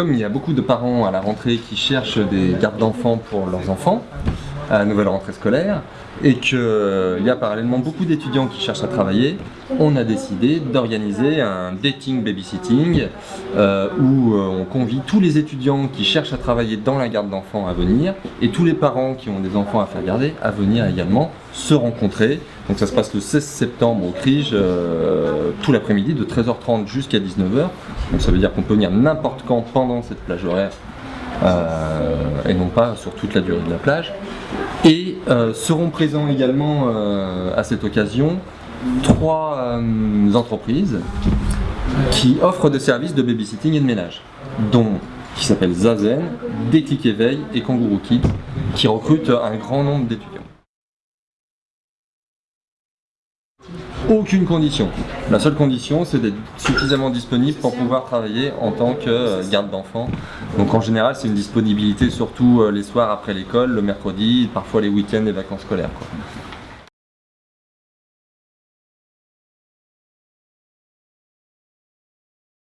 comme il y a beaucoup de parents à la rentrée qui cherchent des gardes d'enfants pour leurs enfants, à la nouvelle rentrée scolaire, et qu'il y a parallèlement beaucoup d'étudiants qui cherchent à travailler, on a décidé d'organiser un dating babysitting euh, où euh, on convie tous les étudiants qui cherchent à travailler dans la garde d'enfants à venir et tous les parents qui ont des enfants à faire garder à venir également se rencontrer. Donc ça se passe le 16 septembre au CRIGE, euh, tout l'après-midi de 13h30 jusqu'à 19h. Donc ça veut dire qu'on peut venir n'importe quand pendant cette plage horaire et non pas sur toute la durée de la plage. Et seront présents également à cette occasion trois euh, entreprises qui offrent des services de babysitting et de ménage, dont qui s'appellent Zazen, Déclic Éveil et Kangourou Kids, qui recrutent un grand nombre d'étudiants. Aucune condition. La seule condition, c'est d'être suffisamment disponible pour pouvoir travailler en tant que euh, garde d'enfants. Donc en général, c'est une disponibilité surtout euh, les soirs après l'école, le mercredi, parfois les week-ends et vacances scolaires.